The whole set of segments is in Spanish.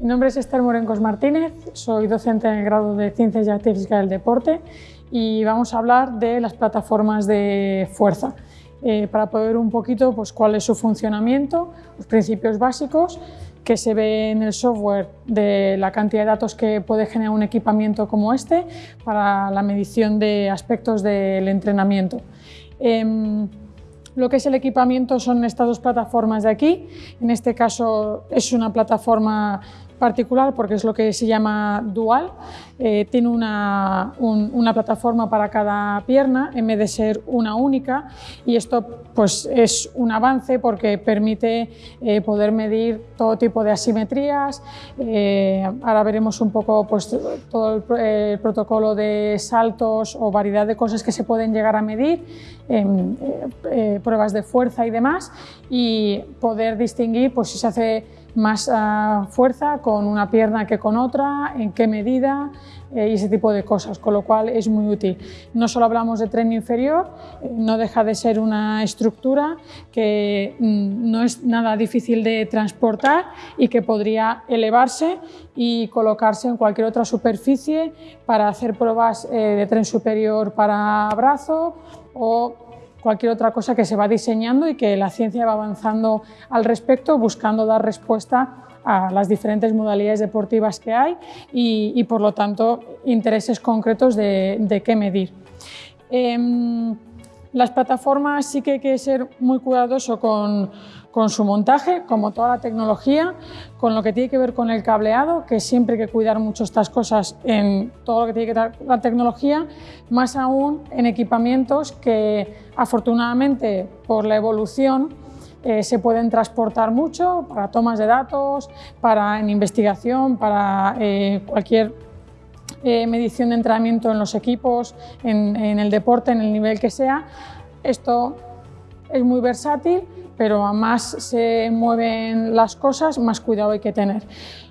Mi nombre es Esther Morencos Martínez, soy docente en el grado de Ciencias y Física del Deporte y vamos a hablar de las plataformas de fuerza eh, para poder un poquito pues, cuál es su funcionamiento, los principios básicos que se ve en el software de la cantidad de datos que puede generar un equipamiento como este para la medición de aspectos del entrenamiento. Em, lo que es el equipamiento son estas dos plataformas de aquí. En este caso es una plataforma particular porque es lo que se llama dual. Eh, tiene una, una, plataforma para cada pierna en vez de ser una única y esto pues, es un avance porque permite eh, poder medir todo tipo de asimetrías. Eh, ahora veremos un poco pues, todo el, el, protocolo de saltos o variedad de cosas que se pueden llegar a medir, pruebas de fuerza y demás y poder distinguir pues, si se hace más uh, fuerza con una pierna que con otra, en qué medida eh, y ese tipo de cosas, con lo cual es muy útil. No solo hablamos de tren inferior, eh, no deja de ser una estructura que mm, no es nada difícil de transportar y que podría elevarse y colocarse en cualquier otra superficie para hacer pruebas eh, de tren superior para brazo o cualquier otra cosa que se va diseñando y que la ciencia va avanzando al respecto, buscando dar respuesta a las diferentes modalidades deportivas que hay y, por lo tanto intereses concretos de, qué medir. Em, las plataformas sí que hay que ser muy cuidadoso con, su montaje, como toda la tecnología, con lo que tiene que ver con el cableado, que siempre hay que cuidar mucho estas cosas en todo lo que tiene que ver con la tecnología, más aún en equipamientos que afortunadamente por la evolución eh, se pueden transportar mucho para tomas de datos, para en investigación, para eh, cualquier eh, medición de entrenamiento en los equipos, en, el deporte, en el nivel que sea. Esto es muy versátil, pero a más se mueven las cosas, más cuidado hay que tener.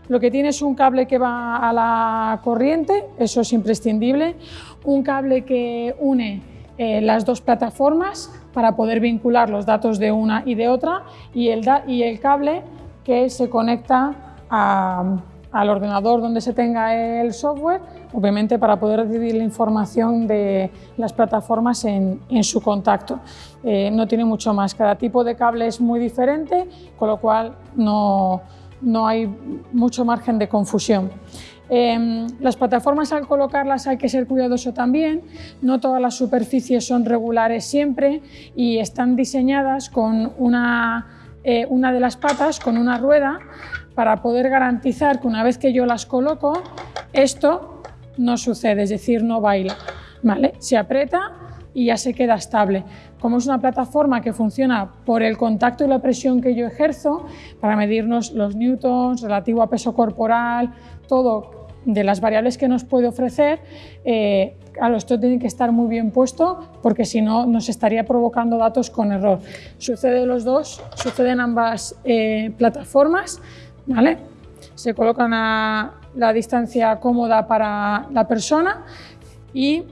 Lo que tiene es un cable que va a la corriente, eso es imprescindible, un cable que une eh, las dos plataformas para poder vincular los datos de una y de otra y el, cable que se conecta al ordenador donde se tenga el software, obviamente para poder recibir la información de las plataformas en, su contacto. Eh, no tiene mucho más, cada tipo de cable es muy diferente, con lo cual no, no hay mucho margen de confusión. Em, las plataformas al colocarlas hay que ser cuidadoso también, no todas las superficies son regulares siempre y están diseñadas con una, eh, una de las patas, con una rueda, para poder garantizar que una vez que yo las coloco, esto no sucede, es decir, no baila. ¿vale? Se aprieta y ya se queda estable. Como es una plataforma que funciona por el contacto y la presión que yo ejerzo, para medirnos los newtons, relativo a peso corporal, todo de las variables que nos puede ofrecer, eh, claro, esto tiene que estar muy bien puesto porque si no nos estaría provocando datos con error. Sucede los dos, suceden ambas eh, plataformas, se colocan a la distancia cómoda para la persona y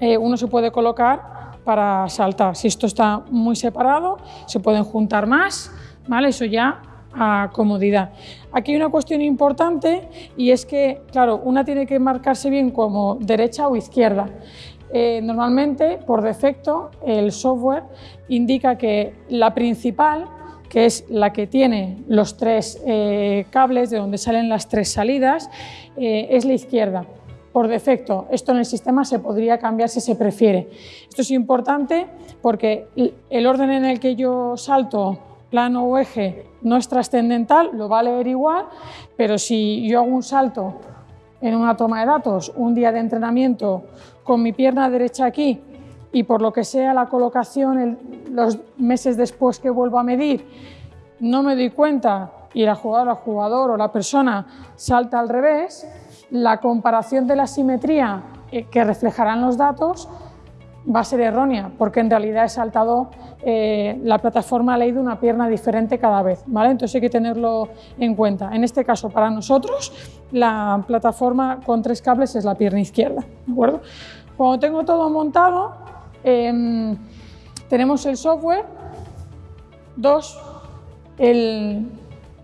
eh, uno se puede colocar para saltar. Si esto está muy separado, se pueden juntar más, ¿vale? Eso ya a comodidad. Aquí hay una cuestión importante y es que, claro, una tiene que marcarse bien como derecha o izquierda. Eh, normalmente, por defecto, el software indica que la principal que es la que tiene los tres eh, cables de donde salen las tres salidas, eh, es la izquierda. Por defecto, esto en el sistema se podría cambiar si se prefiere. Esto es importante porque el orden en el que yo salto plano o eje no es trascendental, lo va a leer igual, pero si yo hago un salto en una toma de datos, un día de entrenamiento con mi pierna derecha aquí y por lo que sea la colocación los meses después que vuelvo a medir, no me doy cuenta y la jugadora, el jugador o la persona salta al revés, la comparación de la simetría eh, que reflejarán los datos va a ser errónea, porque en realidad he saltado, eh, la plataforma ha leído una pierna diferente cada vez, ¿vale? Entonces hay que tenerlo en cuenta. En este caso, para nosotros, la plataforma con tres cables es la pierna izquierda, ¿de acuerdo? Cuando tengo todo montado, Em, tenemos el software, dos, el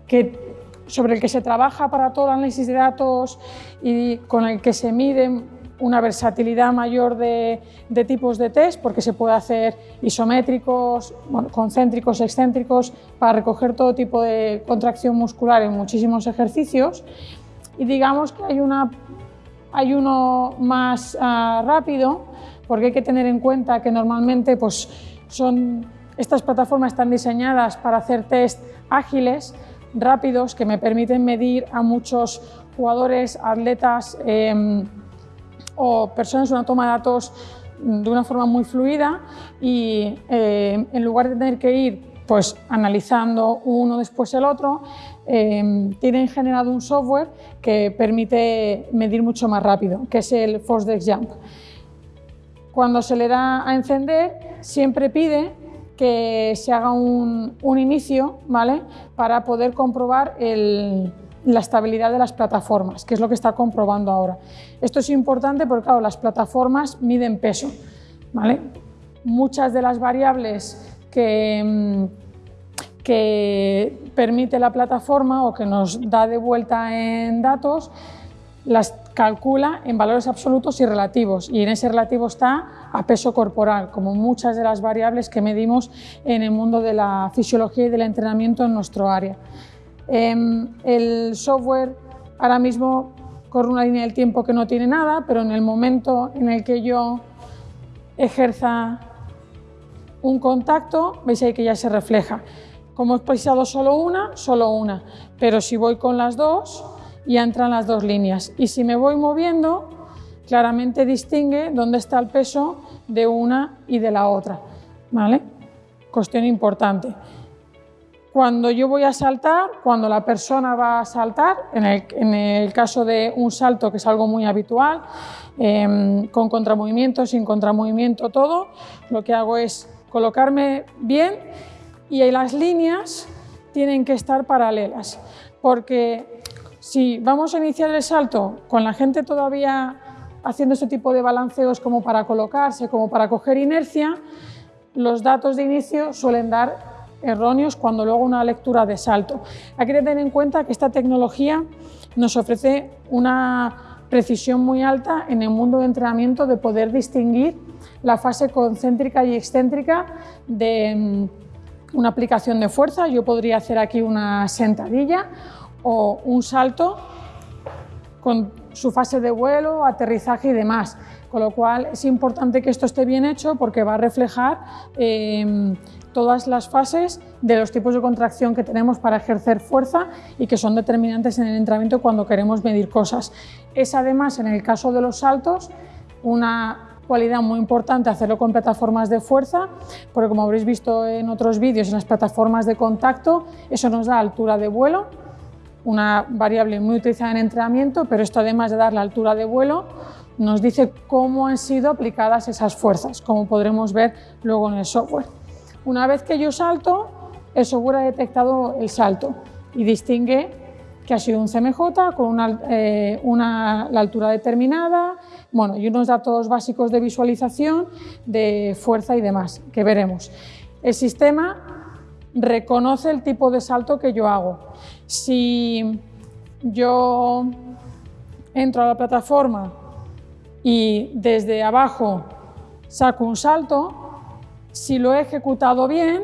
que sobre el que se trabaja para todo el análisis de datos y con el que se mide una versatilidad mayor de, tipos de test, porque se puede hacer isométricos, concéntricos, excéntricos, para recoger todo tipo de contracción muscular en muchísimos ejercicios. Y digamos que hay, una, hay uno más ah, rápido, porque hay que tener en cuenta que normalmente pues, son, estas plataformas están diseñadas para hacer test ágiles, rápidos, que me permiten medir a muchos jugadores, atletas, em, o personas una toma de datos de una forma muy fluida y eh, en lugar de tener que ir pues analizando uno después el otro, eh, tienen generado un software que permite medir mucho más rápido, que es el ForceDex Jump. Cuando se le da a encender, siempre pide que se haga un, un inicio ¿vale? para poder comprobar la estabilidad de las plataformas, que es lo que está comprobando ahora. Esto es importante porque, claro, las plataformas miden peso. ¿vale? Muchas de las variables que, mm, que permite la plataforma o que nos da de vuelta en datos, las calcula en valores absolutos y relativos y en ese relativo está a peso corporal, como muchas de las variables que medimos en el mundo de la fisiología y del entrenamiento en nuestro área. Em, el software ahora mismo corre una línea del tiempo que no tiene nada, pero en el momento en el que yo ejerza un contacto, veis ahí que ya se refleja. Como he pisado solo una, solo una, pero si voy con las dos, ya entran las dos líneas. Y si me voy moviendo, claramente distingue dónde está el peso de una y de la otra. ¿Vale? Cuestión importante. Cuando yo voy a saltar, cuando la persona va a saltar, en el, caso de un salto que es algo muy habitual, em, con contramovimiento, sin contramovimiento, todo, lo que hago es colocarme bien y las líneas tienen que estar paralelas, porque si vamos a iniciar el salto con la gente todavía haciendo este tipo de balanceos como para colocarse, como para coger inercia, los datos de inicio suelen dar erróneos cuando luego una lectura de salto. Hay que tener en cuenta que esta tecnología nos ofrece una precisión muy alta en el mundo de entrenamiento de poder distinguir la fase concéntrica y excéntrica de mm, una aplicación de fuerza. Yo podría hacer aquí una sentadilla o un salto con su fase de vuelo, aterrizaje y demás. Con lo cual es importante que esto esté bien hecho porque va a reflejar eh, todas las fases de los tipos de contracción que tenemos para ejercer fuerza y que son determinantes en el entrenamiento cuando queremos medir cosas. Es además, en el caso de los saltos, una cualidad muy importante hacerlo con plataformas de fuerza, porque como habréis visto en otros vídeos, en las plataformas de contacto, eso nos da altura de vuelo, una variable muy utilizada en entrenamiento, pero esto además de dar la altura de vuelo, nos dice cómo han sido aplicadas esas fuerzas, como podremos ver luego en el software. Una vez que yo salto, el software ha detectado el salto y distingue que ha sido un CMJ con una, eh, la altura determinada, bueno, y unos datos básicos de visualización, de fuerza y demás, que veremos. El sistema reconoce el tipo de salto que yo hago. Si yo entro a la plataforma y desde abajo saco un salto, si lo he ejecutado bien,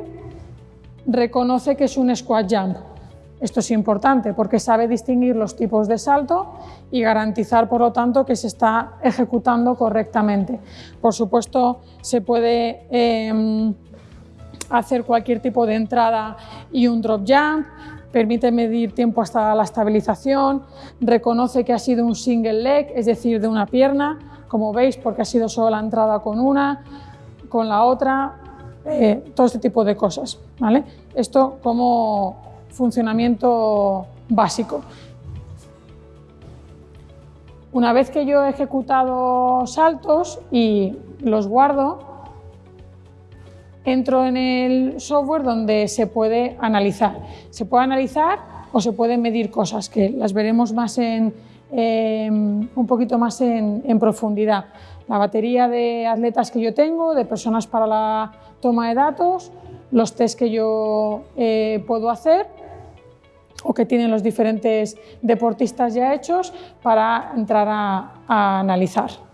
reconoce que es un squat jump. Esto es importante porque sabe distinguir los tipos de salto y garantizar, por lo tanto, que se está ejecutando correctamente. Por supuesto, se puede em, hacer cualquier tipo de entrada y un drop jump, permite medir tiempo hasta la estabilización, reconoce que ha sido un single leg, es decir, de una pierna, como veis, porque ha sido solo la entrada con una, con la otra, eh, todo este tipo de cosas. ¿vale? Esto como funcionamiento básico. Una vez que yo he ejecutado saltos y los guardo, entro en el software donde se puede analizar. Se puede analizar o se pueden medir cosas, que las veremos más en, un poquito más en profundidad la batería de atletas que yo tengo, de personas para la toma de datos, los test que yo eh, puedo hacer o que tienen los diferentes deportistas ya hechos para entrar a analizar.